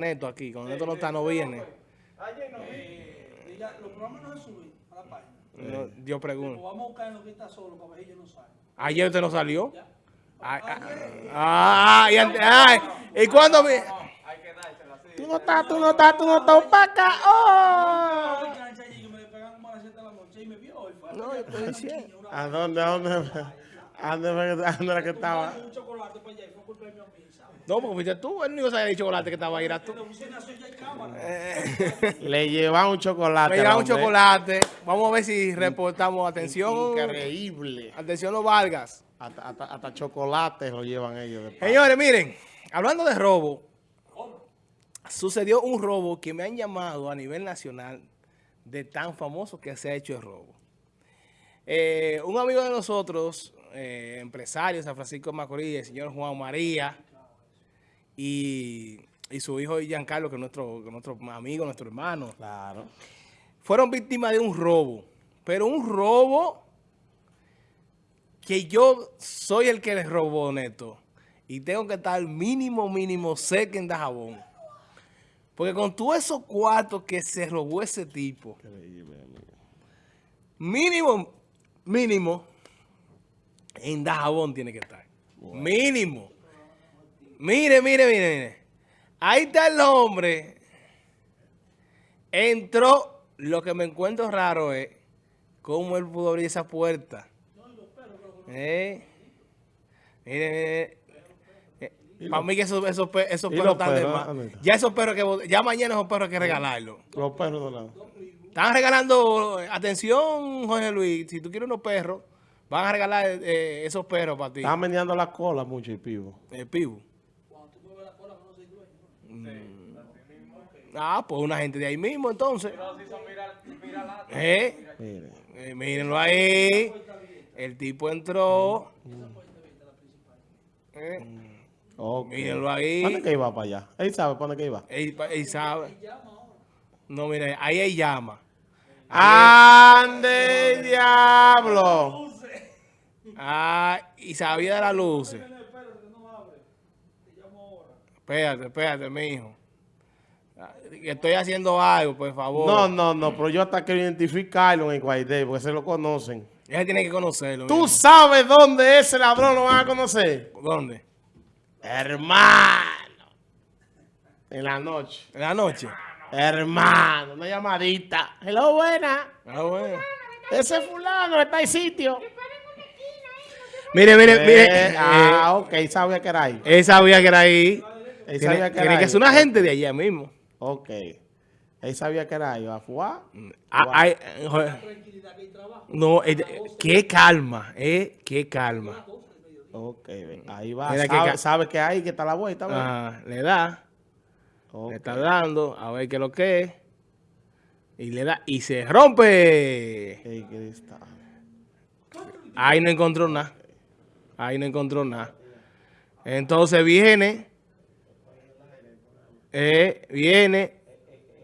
Neto aquí, cuando Neto no está, no viene. Ayer no vi. Ya, los programas no se suben a la página. No, yo Pues pregunto. vamos a buscar en lo que está solo para ver si ellos no salen. Ayer usted no salió. Ya. Ah, ah, ah, y, ante- ay, ¿y cuándo vi? Tú no estás, tú no estás, tú no estás para acá. Oh. Ay, cancha allí que me pegan como a las 7 de la noche y me vio hoy. Fue No, yo estoy diciendo. ¿A dónde, a dónde, a dónde, que- era estaba? un chocolate para allá y fue culpa de mi amigo, ¿sabes? No, porque fuiste tú, el único que sabía de chocolate que estaba ahí era tú. Le llevaban un chocolate. Me al lleva un chocolate. Vamos a ver si reportamos. Atención. Increíble. Atención los Vargas. Hasta, hasta, hasta chocolates lo llevan ellos. Señores, miren, hablando de robo, sucedió un robo que me han llamado a nivel nacional de tan famoso que se ha hecho el robo. Eh, un amigo de nosotros, eh, empresario de San Francisco de Macorís, el señor Juan María, y, y su hijo Giancarlo, que es nuestro, nuestro amigo, nuestro hermano, Claro. fueron víctimas de un robo. Pero un robo que yo soy el que les robó, Neto. Y tengo que estar mínimo, mínimo seca en Dajabón. Porque con todos esos cuartos que se robó ese tipo, mínimo, mínimo, en Dajabón tiene que estar. Mínimo. Mire, mire, mire, mire. Ahí está el hombre. Entró. Lo que me encuentro raro es cómo él pudo abrir esa puerta. Eh. Mire, mire. Para mí que esos, esos, pe- esos ¿Y perros están de más. ¿Dónde está? Ya esos perros que ya mañana esos perros hay que regalarlos. Los perros de lado. Están regalando, atención Jorge Luis, si tú quieres unos perros, van a regalar eh, esos perros para ti. Estaban meneando la cola mucho el pivo. El Mm. Ah, pues una gente de ahí mismo entonces. Eh, eh, mírenlo ahí. El tipo entró. Eh, Ok. mírenlo ahí. ¿Dónde que iba para allá? Él sabe para que iba. Él, él sabe. No, mire, ahí hay llama. ¡Ande, diablo! Ah, y sabía de las luces. Espérate, espérate. Ah, que Estoy haciendo algo, por favor. No, no, no, pero yo hasta quiero identificarlo en el Guaidé, porque se lo conocen. Ella tiene que conocerlo. ¿Tú sabes dónde ese ladrón lo van a conocer? ¿Dónde? Hermano. En la noche. En la noche. Hermano, una llamadita. Hello, buena. Ah, bueno. Ese fulano está en sitio. Mire, mire, mire. Eh, ah, ok, sabía que era ahí. él sabía que era ahí. Él Tiene, sabía que tiene que ser una gente de allá mismo. Ok. Él sabía que era ahí. ¿Va a jugar? Ah. No, eh, qué calma, eh, qué calma. Ok, ahí va. Que Sabe, que hay, que está la vuelta. le da, le está dando, a ver qué es lo que es. Y le da, y se rompe. Ey, ¿qué está? Ahí no encontró nada. Ahí no encontró nada. Entonces viene, eh, viene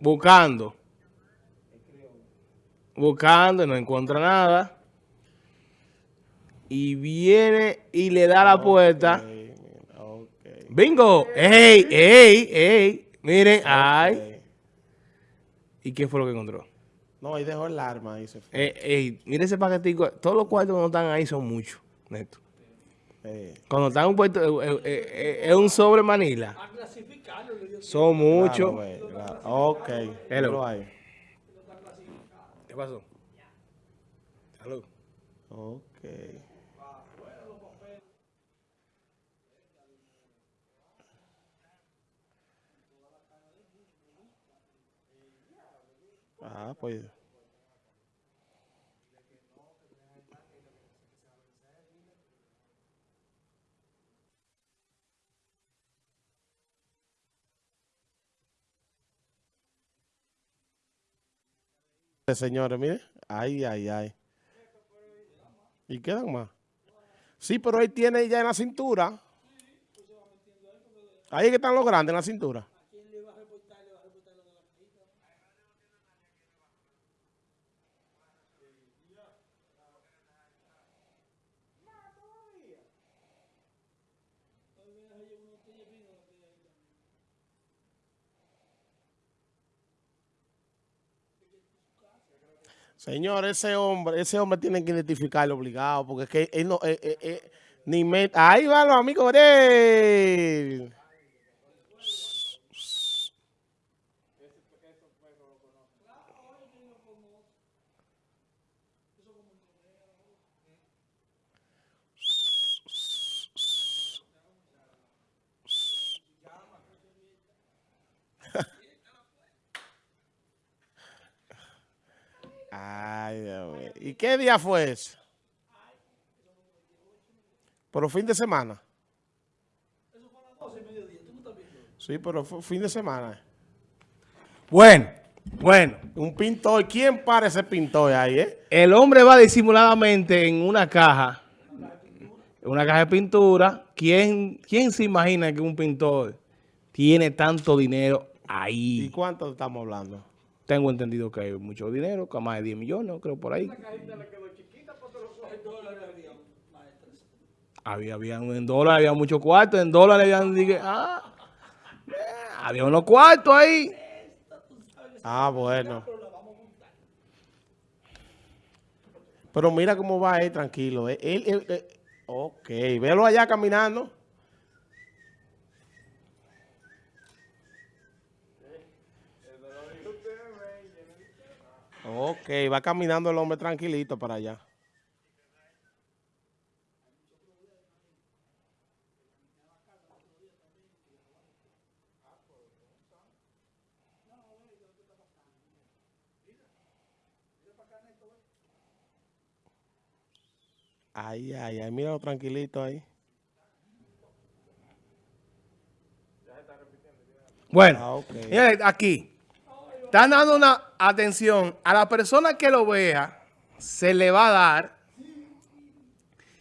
buscando. Buscando, no encuentra nada. Y viene y le da la puerta. ¡Bingo! ¡Ey, ey, ey! Miren, ay. ¿Y qué fue lo que encontró? No, ahí dejó el arma y se fue. Eh, ey, mire ese paquetico. Todos los cuartos cuando están ahí son muchos, neto. Eh, Cuando están un puesto, eh, eh, eh, es un sobre Manila. A clasificarlo, Son muchos. claro, claro. Ok. Hello. ahí. ¿Qué pasó? Salud. Ok. Ah, pues. Señores, mire. Ay, ay, ay. ¿Y quedan más? Sí, pero él tiene ya en la cintura. Ahí que están los grandes en la cintura. Señor, ese hombre, ese hombre tiene que identificarlo obligado, porque es que él no, eh, eh, eh, ni me... Ahí van los amigos de él. Ay, Dios mío. ¿Y qué día fue eso? Pero fin de semana. Sí, pero fue fin de semana. Bueno, bueno. Un pintor. ¿Quién para ese pintor ahí, eh? El hombre va disimuladamente en una caja, una caja de pintura. ¿Quién, quién se imagina que un pintor tiene tanto dinero ¿Y ahí? cuánto estamos hablando? Tengo entendido que hay mucho dinero, que más de 10 millones, creo, por ahí. Había, había en dólares, había muchos cuartos, en dólares habían, dije, ah, eh, había unos cuartos ahí. Ah, bueno. Pero mira cómo va él, tranquilo. Ok, velo allá caminando. Ok, va caminando el hombre tranquilito para allá. Ay, ay, ay, míralo tranquilito ahí. Bueno, Ah, ok. señores, aquí, están dando una atención a la persona que lo vea, se le va a dar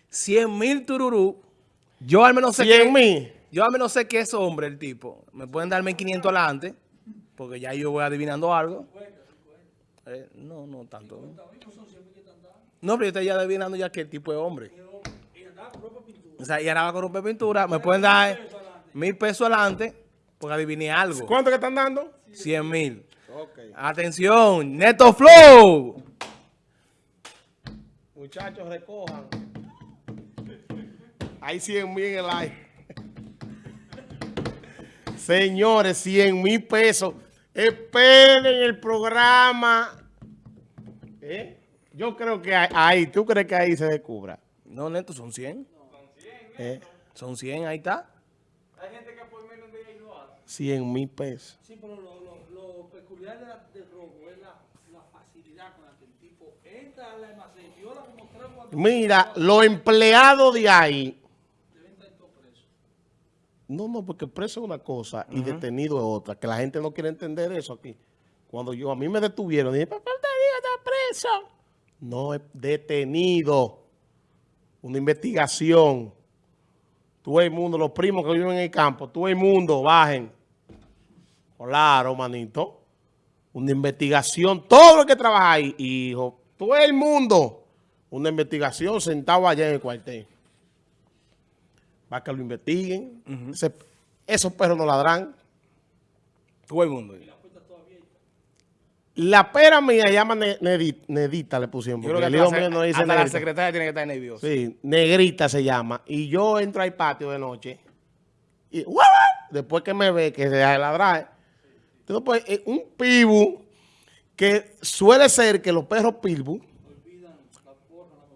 100 mil tururú. Yo al menos sé 100 que, mil. yo al menos sé que es hombre el tipo. Me pueden dar 1500 adelante, porque ya yo voy adivinando algo. Eh, no, no tanto. ¿no? No, pero yo estoy ya adivinando ya que el tipo es hombre. O sea, y ahora va con romper pintura. Me pueden dar mil pesos adelante, porque adiviné algo. ¿Cuánto que están dando? 100 mil. Ok. Atención, Neto Flow. Muchachos, recojan. Hay 100 mil en el aire. Señores, 100 mil pesos. Esperen el programa. ¿Eh? Yo creo que ahí- ahí, ¿tú crees que ahí se descubra? No, Neto, son 100. ¿Eh? Son 100, ahí está. 100 mil pesos. Sí, pero lo, lo, lo peculiar de la- del robo es la, la facilidad con la que el tipo entra al almacén, viola como tres o cuatro Mira, los empleados de ahí. deben estar todos presos. No, no, porque preso es una cosa y detenido es otra. Que la gente no quiere entender eso aquí. Cuando yo a mí me detuvieron, dije, ¿por qué usted dice que está preso? No es detenido. Una investigación. Todo el mundo, los primos que viven en el campo, todo el mundo, bajen. Claro, manito. Una investigación, todo lo que trabaja ahí, hijo. Todo el mundo. Una investigación sentado allá en el cuartel. Va que lo investiguen. Ese- esos perros no ladran. Todo el mundo. La pera mía llama ne- Nedi- Nedita, le pusieron. Yo creo el que hijo hasta, mío no dice hasta la secretaria tiene que estar nerviosa. Sí, Negrita se llama. Y yo entro al patio de noche. Y después que me ve, que se deja de ladrar. Eh, un pibu que suele ser que los perros pibu,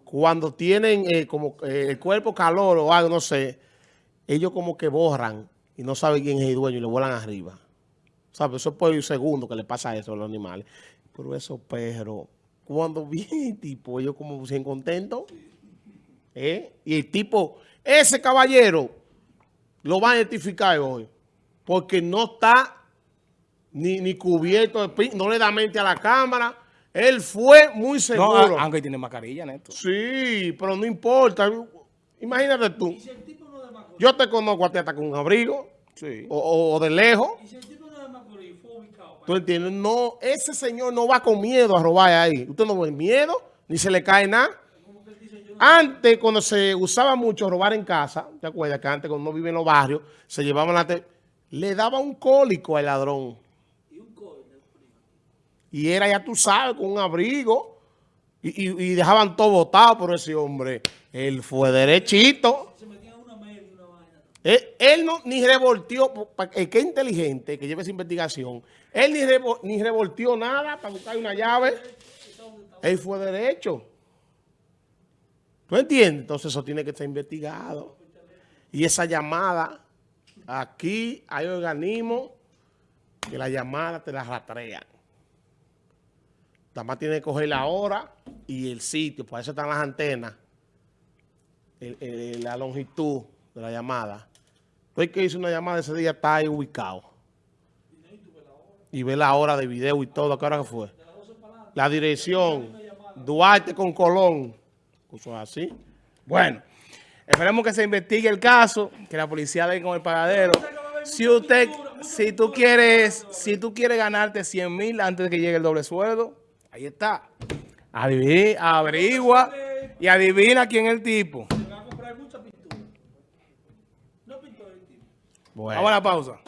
cuando tienen eh, como eh, el cuerpo calor o algo, no sé, ellos como que borran y no saben quién es el dueño y le vuelan arriba. ¿Sabes? Eso es por un segundo que le pasa eso a los animales. Pero esos perros, cuando viene el tipo, ellos como se contentos. ¿eh? Y el tipo, ese caballero, lo va a identificar hoy. Porque no está ni, ni cubierto, de pin- no le da mente a la cámara. Él fue muy No, seguro. a- aunque tiene mascarilla, Neto. Sí, pero no importa. Imagínate tú. Yo te conozco a ti hasta con un abrigo. Sí. O, o- o de lejos. Y si el tipo no de Macorís, fue ubicado. ¿Tú entiendes? No, ese señor no va con miedo a robar ahí. Usted no ve miedo, ni se le cae nada. Antes, cuando se usaba mucho robar en casa, ¿te acuerdas que antes cuando uno vive en los barrios, se llevaban la... te- le daba un cólico al ladrón. Y era, ya tú sabes, con un abrigo, y, y- dejaban todo votado por ese hombre. Él fue derechito. Él, no ni revolteó, pa- el que es inteligente, que lleve esa investigación, él ni, ni revolteó nada para buscar una llave. Él fue derecho. ¿Tú entiendes? Entonces eso tiene que estar investigado. Y esa llamada, aquí hay organismos que la llamada te la rastrean. Nada más tiene que coger la hora y el sitio, por eso están las antenas, la longitud de la llamada. Tú el que hizo una llamada ese día está ahí ubicado. Y ve la hora de video y todo, ¿qué hora que fue? La dirección, Duarte con Colón. Cosas así. Bueno, esperemos que se investigue el caso, que la policía dé con el pagadero. Si usted, si tú quieres, si tú quieres ganarte 100 mil antes de que llegue el doble sueldo, ahí está. Adivi- averigua y adivina quién es el tipo. Se va a comprar mucha pintura. No pintó el tipo. Bueno. Vamos a la pausa.